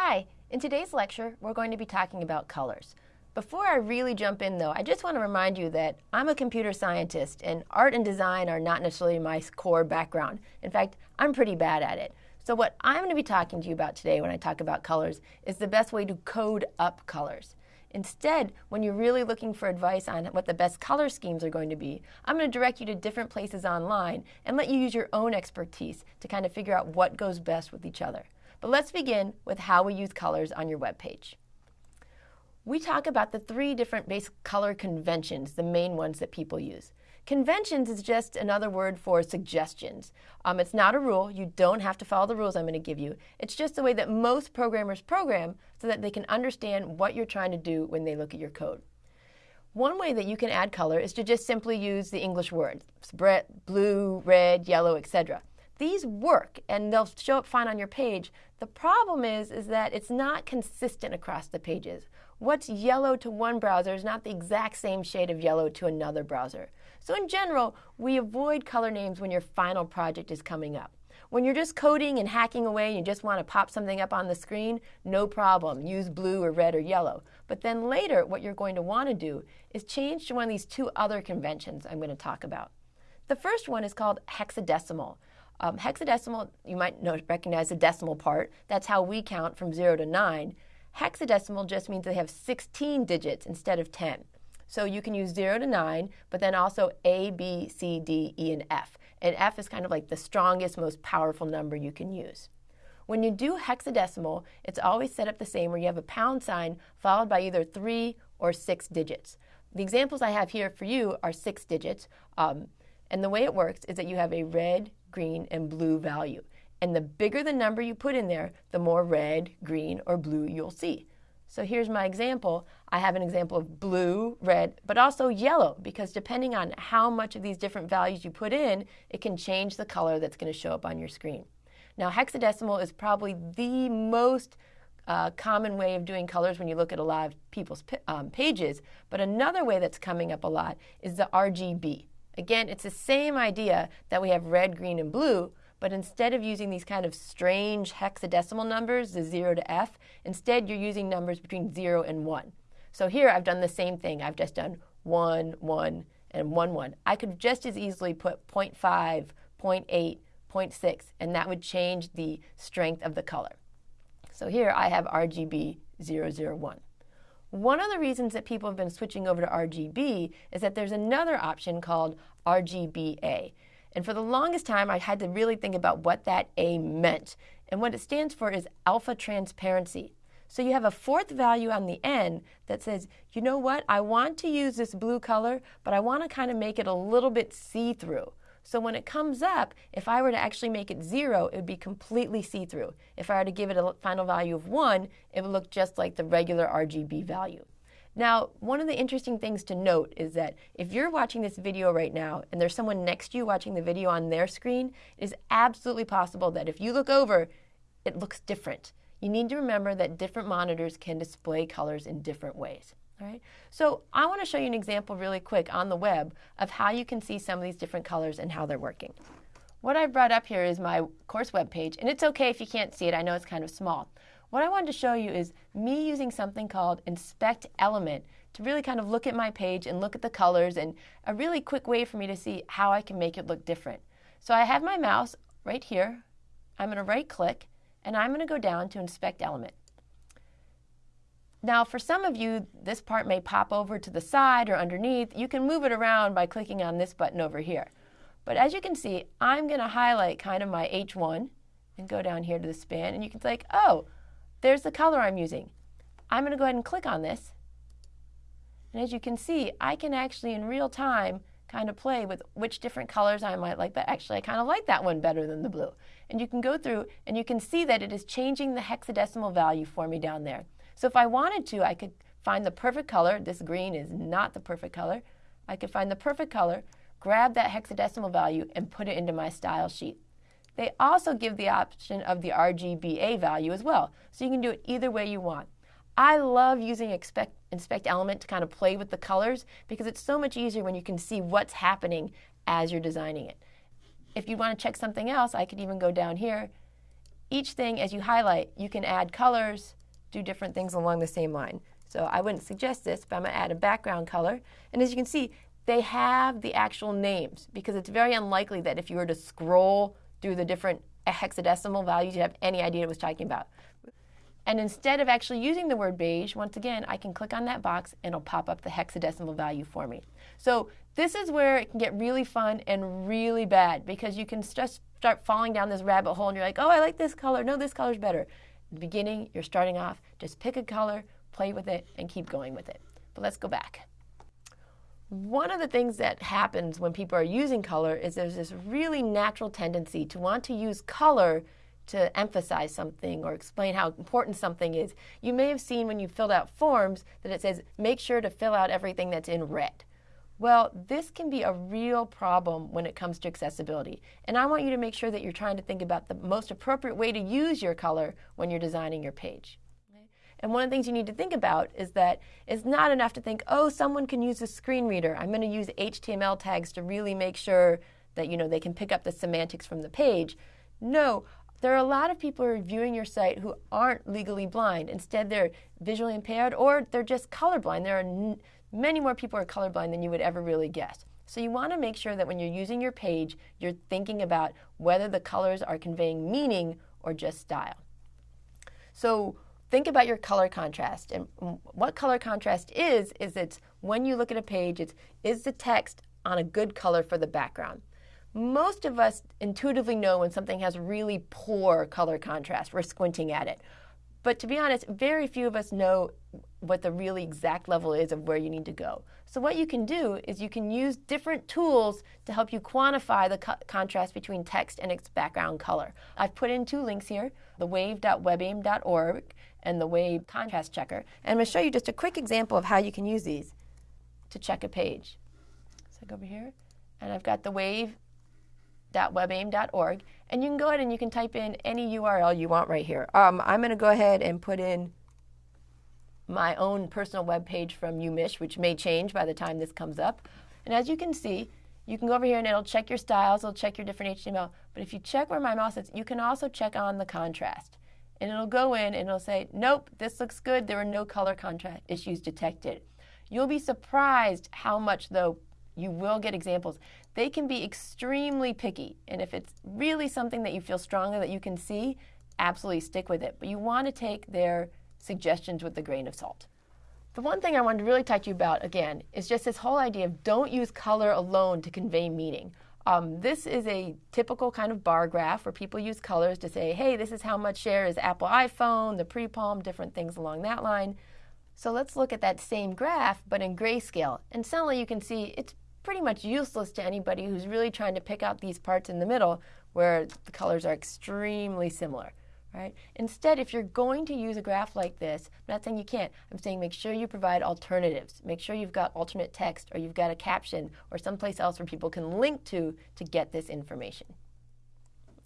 Hi, in today's lecture, we're going to be talking about colors. Before I really jump in though, I just want to remind you that I'm a computer scientist and art and design are not necessarily my core background. In fact, I'm pretty bad at it. So what I'm going to be talking to you about today when I talk about colors is the best way to code up colors. Instead, when you're really looking for advice on what the best color schemes are going to be, I'm going to direct you to different places online and let you use your own expertise to kind of figure out what goes best with each other. But let's begin with how we use colors on your web page. We talk about the three different base color conventions, the main ones that people use. Conventions is just another word for suggestions. Um, it's not a rule. You don't have to follow the rules I'm going to give you. It's just the way that most programmers program so that they can understand what you're trying to do when they look at your code. One way that you can add color is to just simply use the English words, blue, red, yellow, etc. These work and they'll show up fine on your page. The problem is, is that it's not consistent across the pages. What's yellow to one browser is not the exact same shade of yellow to another browser. So in general, we avoid color names when your final project is coming up. When you're just coding and hacking away and you just want to pop something up on the screen, no problem. Use blue or red or yellow. But then later, what you're going to want to do is change to one of these two other conventions I'm going to talk about. The first one is called hexadecimal. Um, hexadecimal, you might know, recognize the decimal part. That's how we count from 0 to 9. Hexadecimal just means they have 16 digits instead of 10. So you can use 0 to 9, but then also A, B, C, D, E, and F. And F is kind of like the strongest, most powerful number you can use. When you do hexadecimal, it's always set up the same where you have a pound sign followed by either 3 or 6 digits. The examples I have here for you are 6 digits. Um, and the way it works is that you have a red, green, and blue value. And the bigger the number you put in there, the more red, green, or blue you'll see. So here's my example. I have an example of blue, red, but also yellow, because depending on how much of these different values you put in, it can change the color that's going to show up on your screen. Now, hexadecimal is probably the most uh, common way of doing colors when you look at a lot of people's um, pages, but another way that's coming up a lot is the RGB. Again, it's the same idea that we have red, green, and blue, but instead of using these kind of strange hexadecimal numbers, the 0 to F, instead you're using numbers between 0 and 1. So here I've done the same thing. I've just done 1, 1, and 1, 1. I could just as easily put 0.5, 0.8, 0.6, and that would change the strength of the color. So here I have RGB 001. One of the reasons that people have been switching over to RGB is that there's another option called RGBA. And for the longest time, I had to really think about what that A meant. And what it stands for is alpha transparency. So you have a fourth value on the end that says, you know what, I want to use this blue color, but I want to kind of make it a little bit see-through. So when it comes up, if I were to actually make it zero, it would be completely see-through. If I were to give it a final value of one, it would look just like the regular RGB value. Now, one of the interesting things to note is that if you're watching this video right now and there's someone next to you watching the video on their screen, it is absolutely possible that if you look over, it looks different. You need to remember that different monitors can display colors in different ways. Right? So I want to show you an example really quick on the web of how you can see some of these different colors and how they're working. What I've brought up here is my course web page, and it's okay if you can't see it. I know it's kind of small. What I wanted to show you is me using something called Inspect Element to really kind of look at my page and look at the colors and a really quick way for me to see how I can make it look different. So I have my mouse right here. I'm going to right click and I'm going to go down to Inspect Element. Now, for some of you, this part may pop over to the side or underneath. You can move it around by clicking on this button over here. But as you can see, I'm going to highlight kind of my H1 and go down here to the span, and you can think, oh, there's the color I'm using. I'm going to go ahead and click on this. And as you can see, I can actually in real time kind of play with which different colors I might like, but actually I kind of like that one better than the blue. And you can go through and you can see that it is changing the hexadecimal value for me down there. So if I wanted to, I could find the perfect color. This green is not the perfect color. I could find the perfect color, grab that hexadecimal value, and put it into my style sheet. They also give the option of the RGBA value as well, so you can do it either way you want. I love using expect, Inspect Element to kind of play with the colors because it's so much easier when you can see what's happening as you're designing it. If you want to check something else, I could even go down here each thing as you highlight, you can add colors, do different things along the same line. So I wouldn't suggest this, but I'm going to add a background color. And as you can see, they have the actual names because it's very unlikely that if you were to scroll through the different hexadecimal values, you'd have any idea what it was talking about. And instead of actually using the word beige, once again, I can click on that box and it'll pop up the hexadecimal value for me. So this is where it can get really fun and really bad because you can just start falling down this rabbit hole and you're like, oh, I like this color. No, this color's better. The beginning, you're starting off, just pick a color, play with it, and keep going with it. But let's go back. One of the things that happens when people are using color is there's this really natural tendency to want to use color to emphasize something or explain how important something is. You may have seen when you filled out forms that it says, make sure to fill out everything that's in red. Well, this can be a real problem when it comes to accessibility. And I want you to make sure that you're trying to think about the most appropriate way to use your color when you're designing your page. And one of the things you need to think about is that it's not enough to think, oh, someone can use a screen reader. I'm going to use HTML tags to really make sure that you know they can pick up the semantics from the page. No, there are a lot of people who are viewing your site who aren't legally blind. Instead, they're visually impaired or they're just colorblind. There are many more people are colorblind than you would ever really guess. So you want to make sure that when you're using your page, you're thinking about whether the colors are conveying meaning or just style. So think about your color contrast. And what color contrast is, is it's when you look at a page, it's is the text on a good color for the background most of us intuitively know when something has really poor color contrast. We're squinting at it. But to be honest, very few of us know what the really exact level is of where you need to go. So what you can do is you can use different tools to help you quantify the co contrast between text and its background color. I've put in two links here, the wave.webaim.org and the wave contrast checker. And I'm going to show you just a quick example of how you can use these to check a page. So I go over here, and I've got the wave www.webaim.org, and you can go ahead and you can type in any URL you want right here. Um, I'm going to go ahead and put in my own personal web page from UMich, which may change by the time this comes up. And as you can see, you can go over here and it'll check your styles, it'll check your different HTML. But if you check where my mouse is, you can also check on the contrast. And it'll go in and it'll say, nope, this looks good. There are no color contrast issues detected. You'll be surprised how much, though, you will get examples. They can be extremely picky, and if it's really something that you feel strongly that you can see, absolutely stick with it. But you want to take their suggestions with a grain of salt. The one thing I wanted to really talk to you about, again, is just this whole idea of don't use color alone to convey meaning. Um, this is a typical kind of bar graph where people use colors to say, hey, this is how much share is Apple iPhone, the pre-palm, different things along that line. So let's look at that same graph, but in grayscale. And suddenly you can see it's pretty much useless to anybody who's really trying to pick out these parts in the middle where the colors are extremely similar. Right? Instead, if you're going to use a graph like this, I'm not saying you can't, I'm saying make sure you provide alternatives. Make sure you've got alternate text or you've got a caption or someplace else where people can link to to get this information.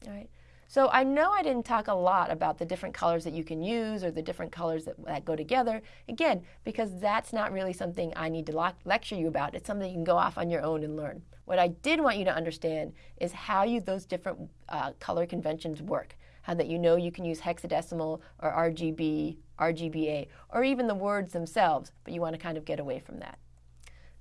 All right? So I know I didn't talk a lot about the different colors that you can use or the different colors that, that go together, again, because that's not really something I need to lecture you about. It's something you can go off on your own and learn. What I did want you to understand is how you, those different uh, color conventions work. How that you know you can use hexadecimal or RGB, RGBA, or even the words themselves, but you want to kind of get away from that.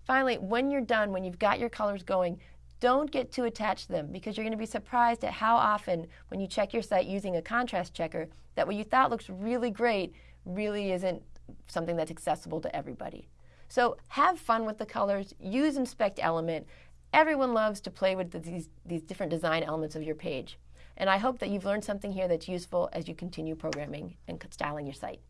Finally, when you're done, when you've got your colors going, don't get too attached to them because you're going to be surprised at how often when you check your site using a contrast checker that what you thought looks really great really isn't something that's accessible to everybody. So have fun with the colors, use Inspect Element. Everyone loves to play with these, these different design elements of your page. And I hope that you've learned something here that's useful as you continue programming and styling your site.